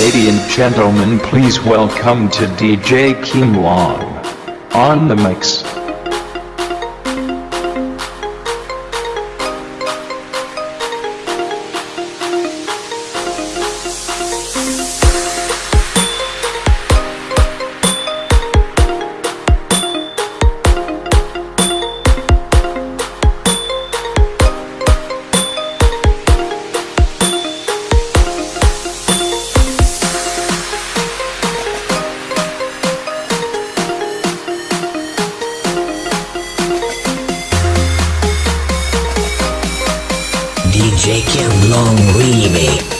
Ladies and gentlemen, please welcome to DJ Kim Long on the mix. DJ Kim Long Remix.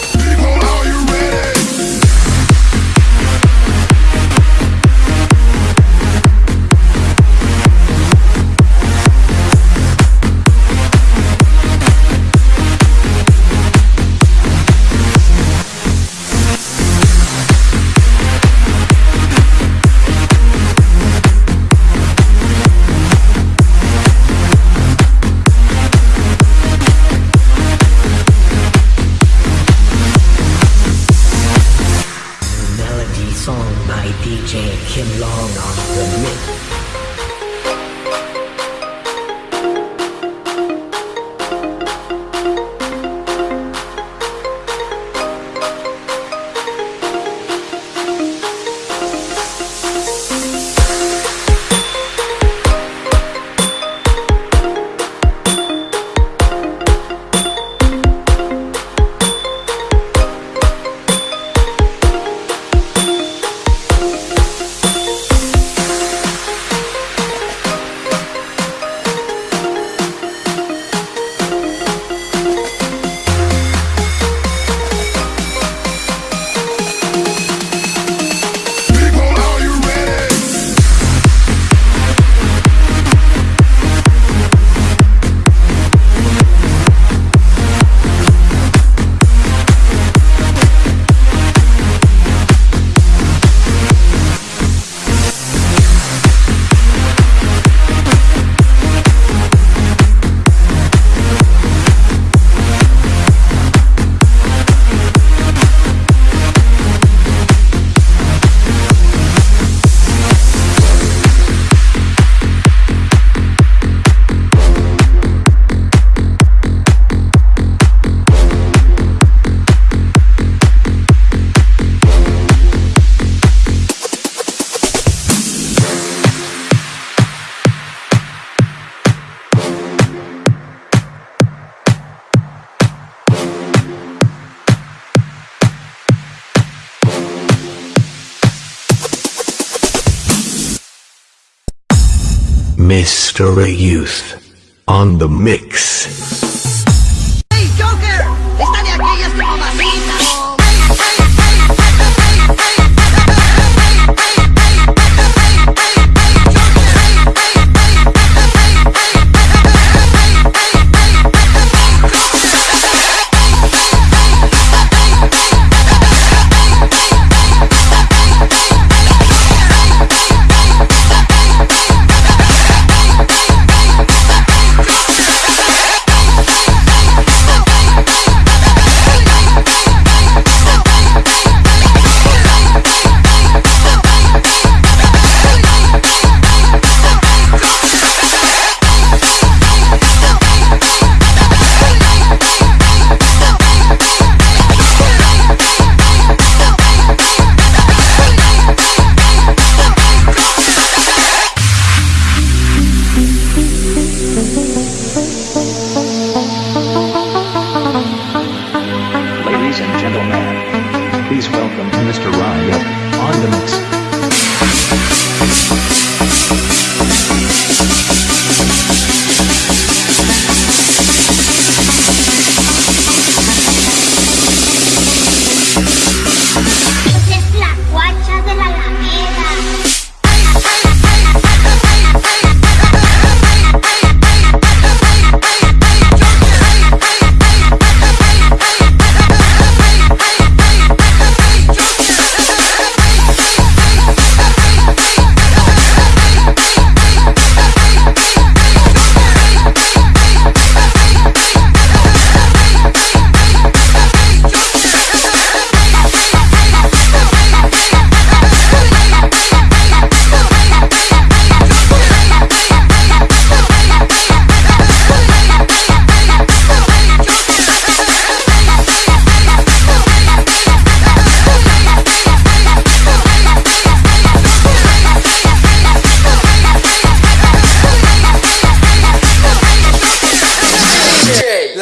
Mr. Youth on the mix.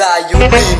I you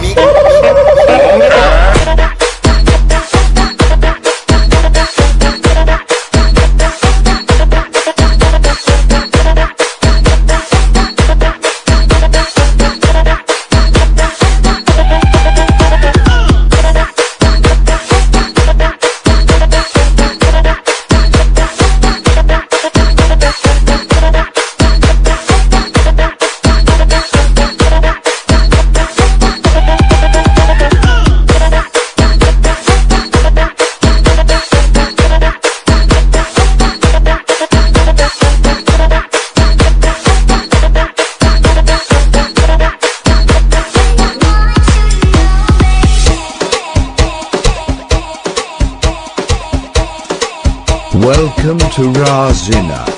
to Razina.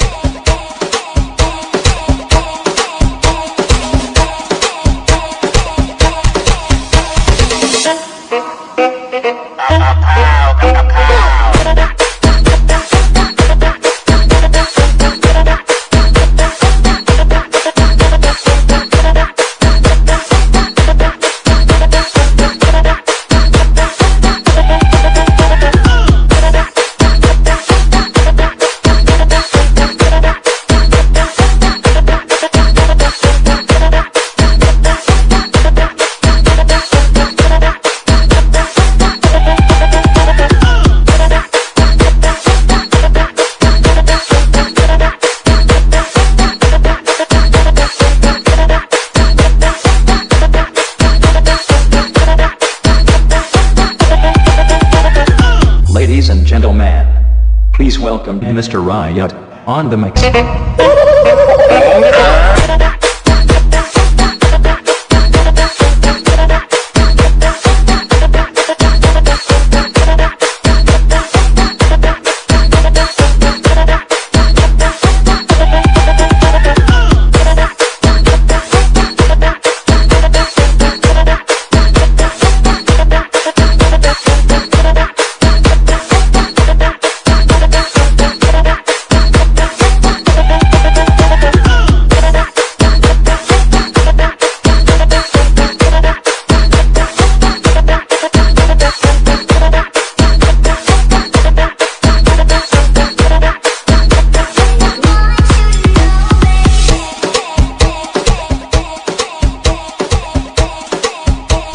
On the mix.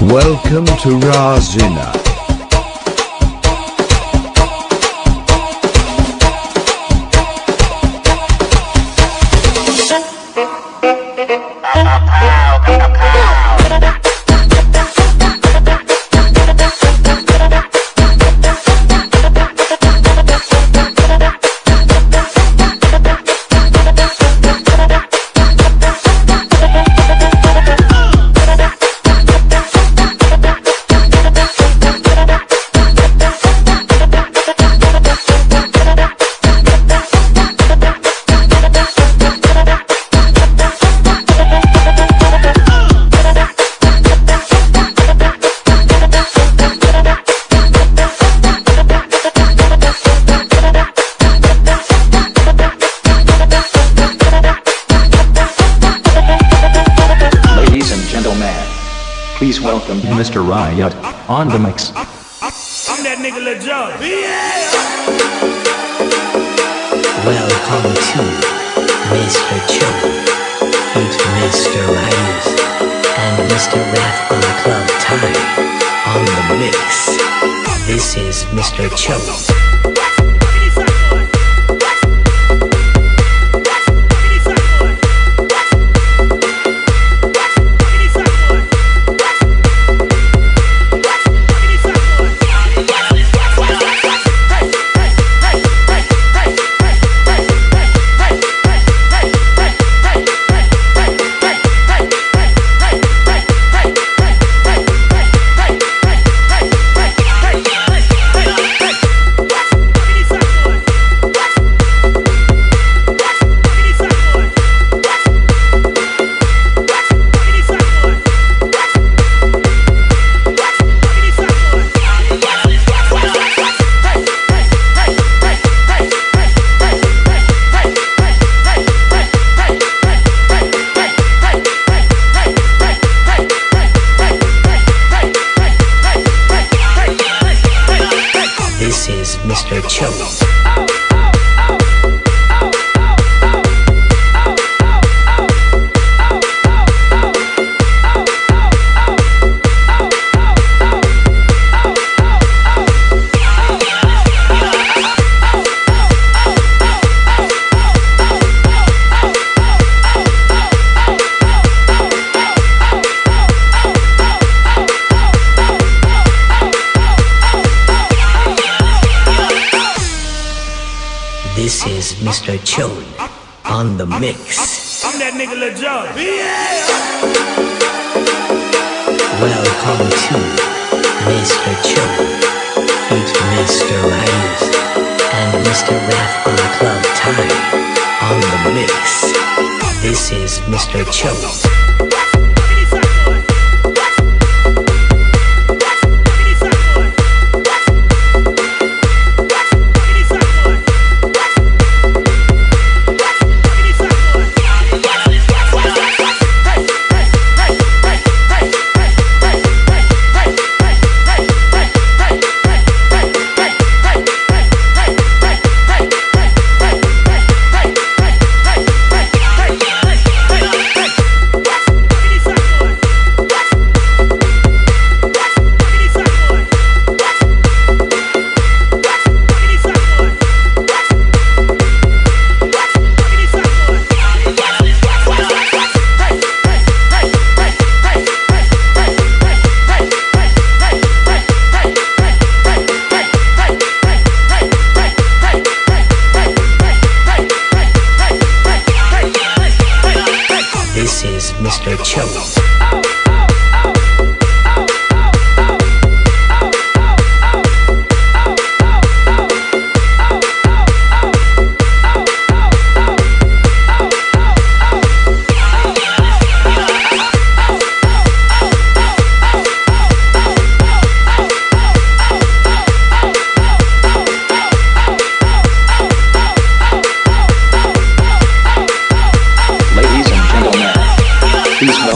Welcome to Razina. On the mix. I'm that nigga Lil Jon. Welcome to Mr. Cho with Mr. Ryus and Mr. Wrath on Club Time on the mix. This is Mr. Cho. Mr. Choate on the mix. I'm that nigga Lil Yeah. Welcome to Mr. Choate. It's Mr. Rice and Mr. Rath on Club Time on the mix. This is Mr. Choate.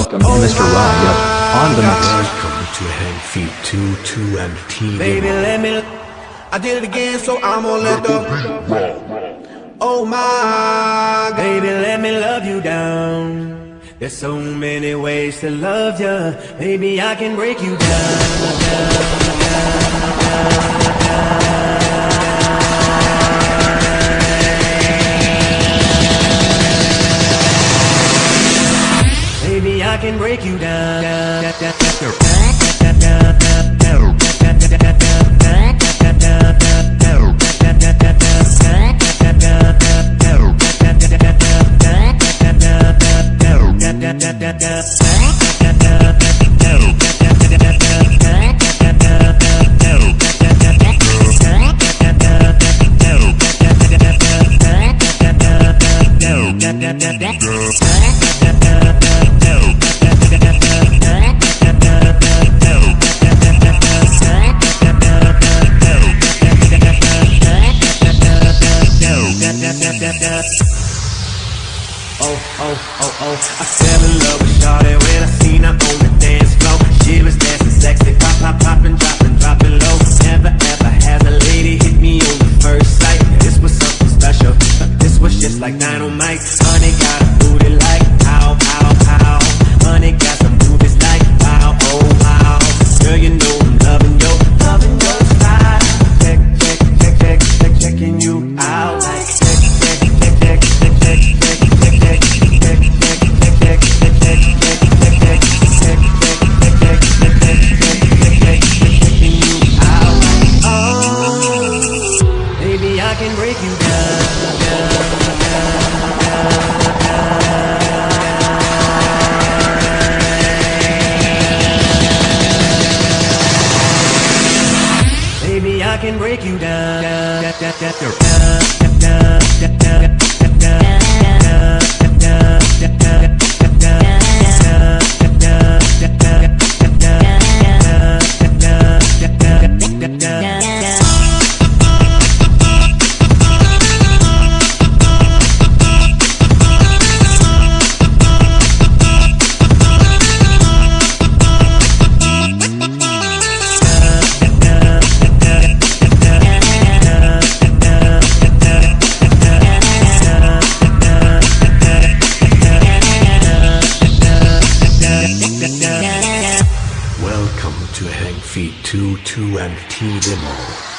Please welcome Mr. Ryan on the mix. Welcome to Hang Feet 2, 2 and T. Baby, let me. I did it again, so I'm gonna let the. Oh my, baby, let me love you down. There's so many ways to love ya. Baby, I can break you down. Baby, I can break you down. down, down, down, down. Like dynamite. Can break you down. down, down, down, down, down, down, down, down. to empty them all.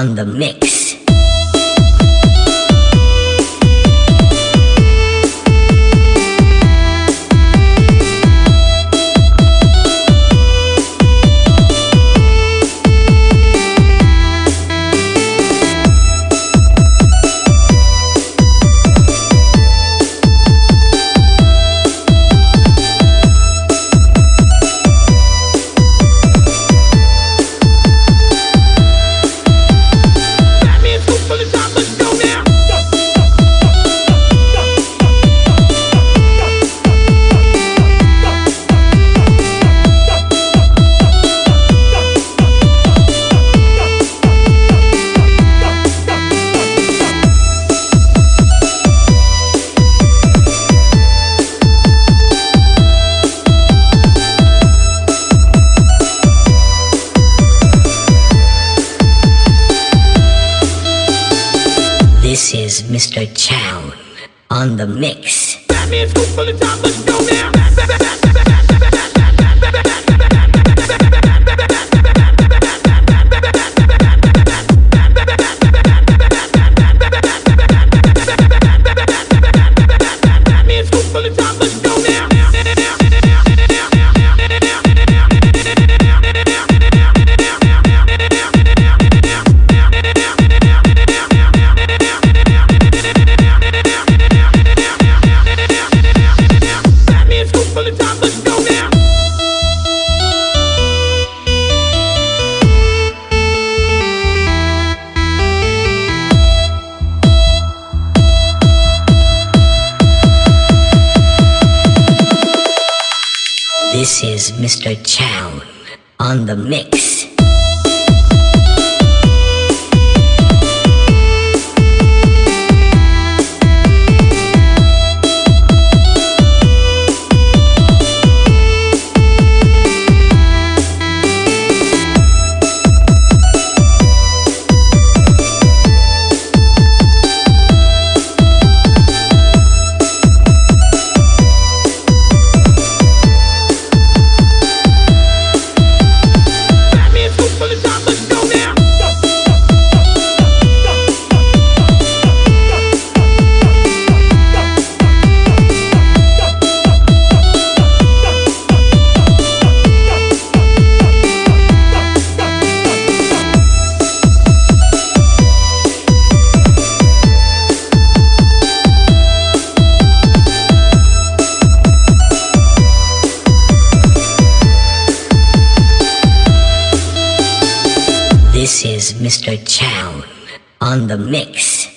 on the mix. Mr. Chow on the mix. Mr. Chown on the mix. This is Mr. Chow on the mix.